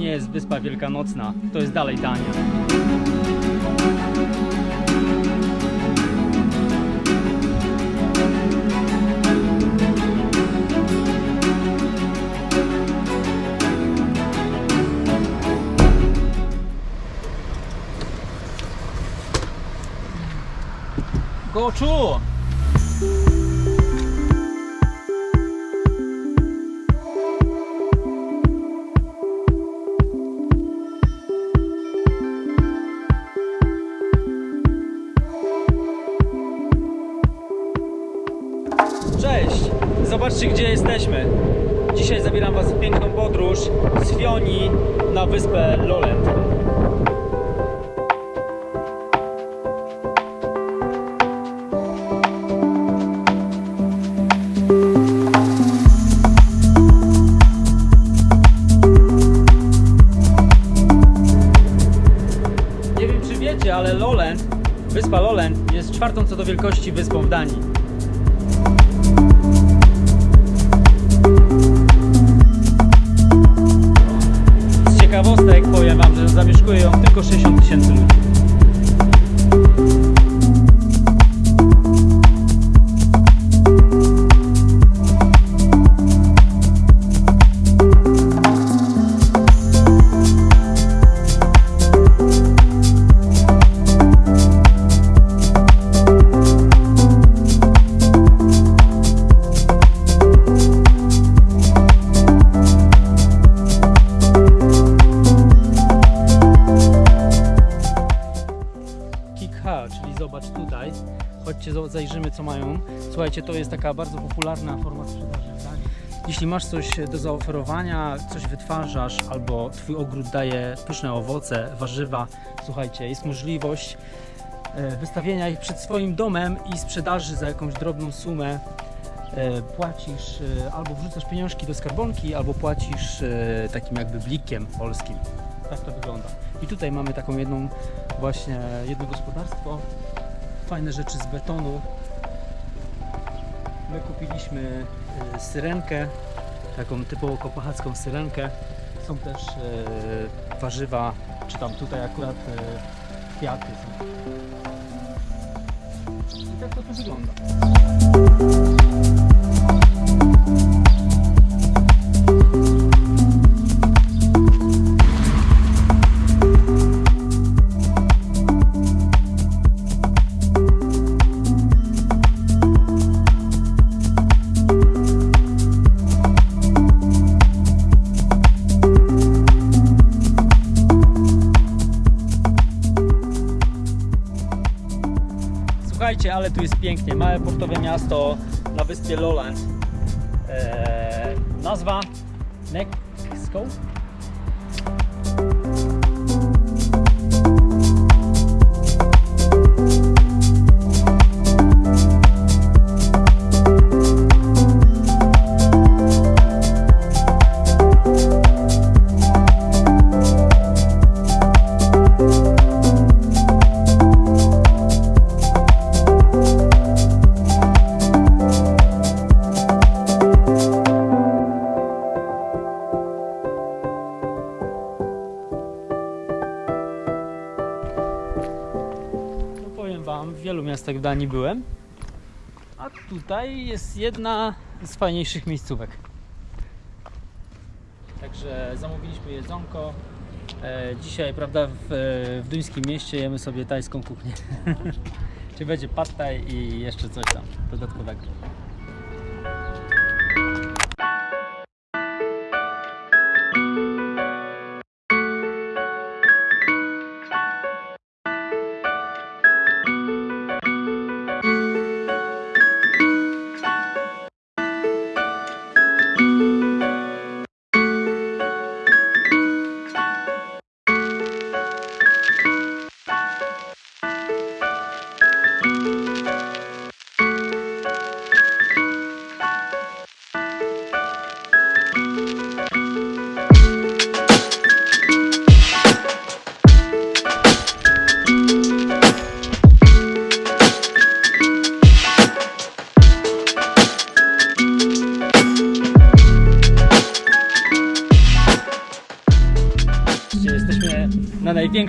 nie jest wyspa wielkanocna, to jest dalej Dania. Goczu! Zobaczcie gdzie jesteśmy. Dzisiaj zabieram Was w piękną podróż z Fioni na wyspę Lolland. Nie wiem czy wiecie, ale Lolland, wyspa Lolland jest czwartą co do wielkości wyspą w Danii. Tylko 60 tysięcy ludzi. Zajrzymy co mają. Słuchajcie, to jest taka bardzo popularna forma sprzedaży Danii. Jeśli masz coś do zaoferowania, coś wytwarzasz, albo twój ogród daje pyszne owoce, warzywa, słuchajcie, jest możliwość e, wystawienia ich przed swoim domem i sprzedaży za jakąś drobną sumę. E, Płacisz e, albo wrzucasz pieniążki do skarbonki, albo płacisz takim jakby blikiem polskim. Tak to wygląda. I tutaj mamy taką jedną właśnie jedno gospodarstwo. Fajne rzeczy z betonu. My kupiliśmy y, syrenkę, taką typowo kopochacką syrenkę. Są też y, warzywa, czy tam tutaj akurat y, kwiaty są. I tak to tu wygląda. Słuchajcie, ale tu jest pięknie. Małe portowe miasto na wyspie Lowland. Eee, nazwa Nexco? W wielu miastach w Danii byłem, a tutaj jest jedna z fajniejszych miejscówek. Także zamówiliśmy jedzonko. E, dzisiaj, prawda, w, w duńskim mieście jemy sobie tajską kuchnię. Czy będzie pad thai i jeszcze coś tam dodatkowego.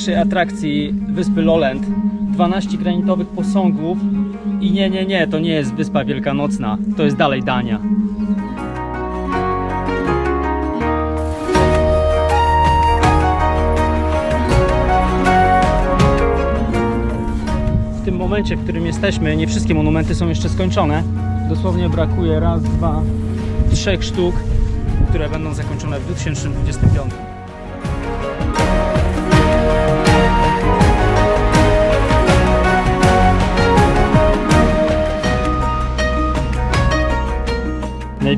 Największej atrakcji wyspy Lowland. 12 granitowych posągów i nie, nie, nie, to nie jest wyspa wielkanocna, to jest dalej Dania. W tym momencie, w którym jesteśmy, nie wszystkie monumenty są jeszcze skończone. Dosłownie brakuje raz, dwa, trzech sztuk, które będą zakończone w 2025.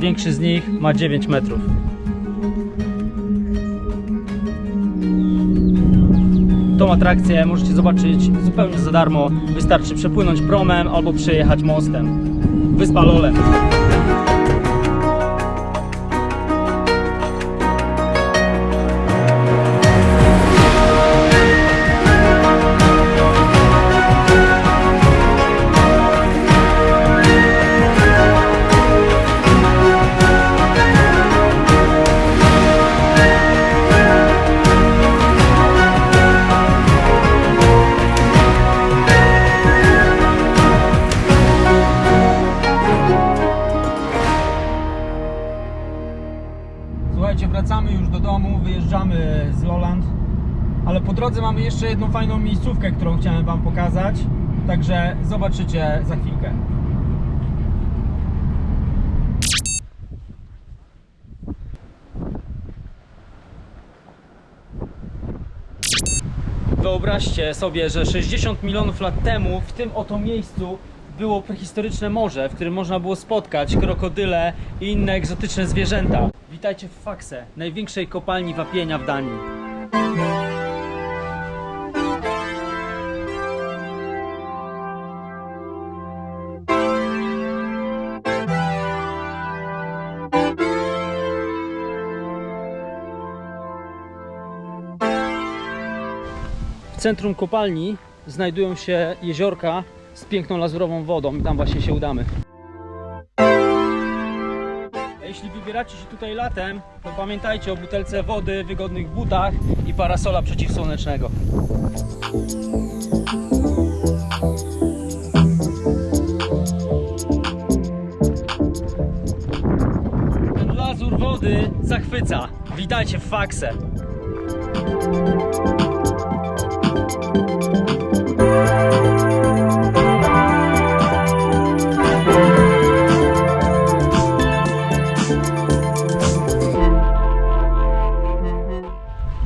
Największy z nich ma 9 metrów. Tą atrakcję możecie zobaczyć zupełnie za darmo. Wystarczy przepłynąć promem albo przejechać mostem. Wyspa Lole. Drodze mamy jeszcze jedną fajną miejscówkę, którą chciałem Wam pokazać, także zobaczycie za chwilkę. Wyobraźcie sobie, że 60 milionów lat temu w tym oto miejscu było prehistoryczne morze, w którym można było spotkać krokodyle i inne egzotyczne zwierzęta. Witajcie w Fakse, największej kopalni wapienia w Danii. Centrum kopalni znajdują się jeziorka z piękną lazurową wodą i tam właśnie się udamy. Jeśli wybieracie się tutaj latem, to pamiętajcie o butelce wody, wygodnych butach i parasola przeciwsłonecznego. Ten lazur wody zachwyca. Witajcie w Fakse.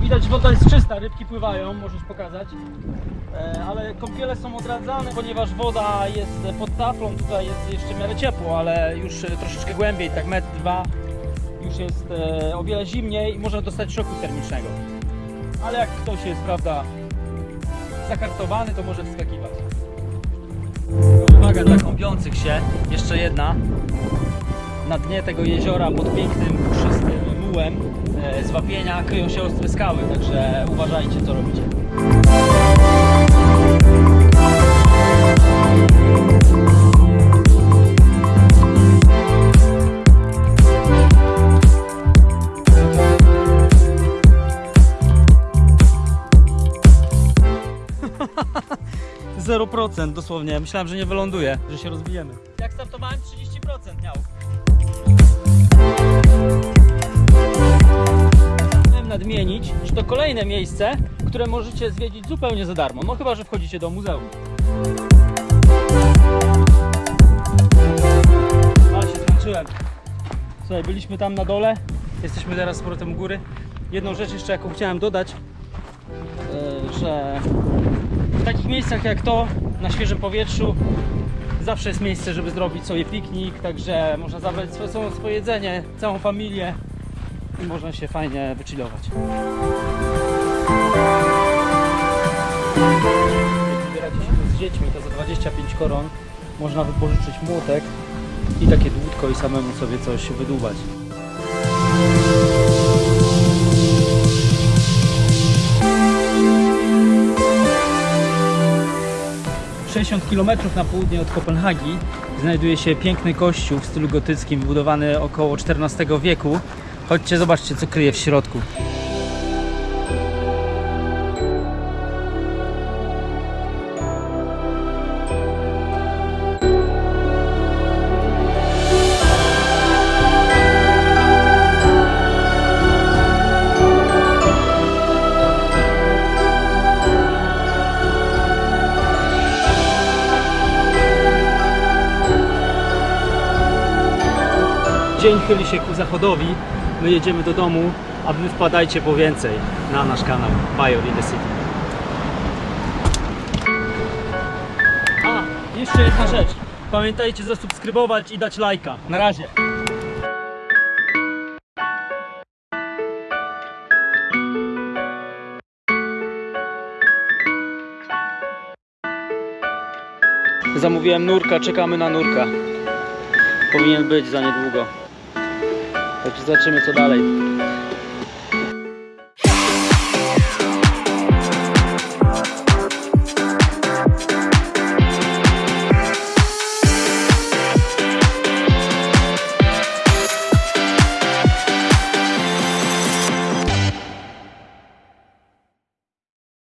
Widać woda jest czysta, rybki pływają, możesz pokazać. E, ale kąpiele są odradzane, ponieważ woda jest pod taflą, tutaj jest jeszcze w miarę ciepło, ale już e, troszeczkę głębiej, tak metr, dwa, już jest e, o wiele zimniej i można dostać szoku termicznego. Ale jak ktoś jest, prawda, zakartowany, to może wskakiwać. Uwaga dla kąpiących się, jeszcze jedna. Na dnie tego jeziora pod pięknym, puszystym mułem e, z wapienia kryją się ostre skały, także uważajcie co robicie. Zero procent dosłownie. Myślałem, że nie wyląduje, że się rozbijemy. Jak startowałem 30% miał. Chciałem nadmienić, że to kolejne miejsce, które możecie zwiedzić zupełnie za darmo. No chyba, że wchodzicie do muzeum. Ale się zmęczyłem. Słuchaj, byliśmy tam na dole, jesteśmy teraz z powrotem góry. Jedną rzecz jeszcze, jaką chciałem dodać, e, że takich miejscach jak to, na świeżym powietrzu, zawsze jest miejsce, żeby zrobić sobie piknik, także można zabrać swoje, swoje jedzenie, całą familię i można się fajnie wychillować. Jak wybieracie się z dziećmi, to za 25 koron można wypożyczyć młotek i takie dłutko i samemu sobie coś wydłubać. 60 km na południe od Kopenhagi znajduje się piękny kościół w stylu gotyckim, wybudowany około XIV wieku. Chodźcie, zobaczcie, co kryje w środku. Dzień chyli się ku zachodowi. My jedziemy do domu, a wy wpadajcie po więcej na nasz kanał Major in the City. A, jeszcze jedna rzecz. Pamiętajcie zasubskrybować i dać lajka. Na razie. Zamówiłem nurka, czekamy na nurka. Powinien być za niedługo. Także zobaczymy co dalej.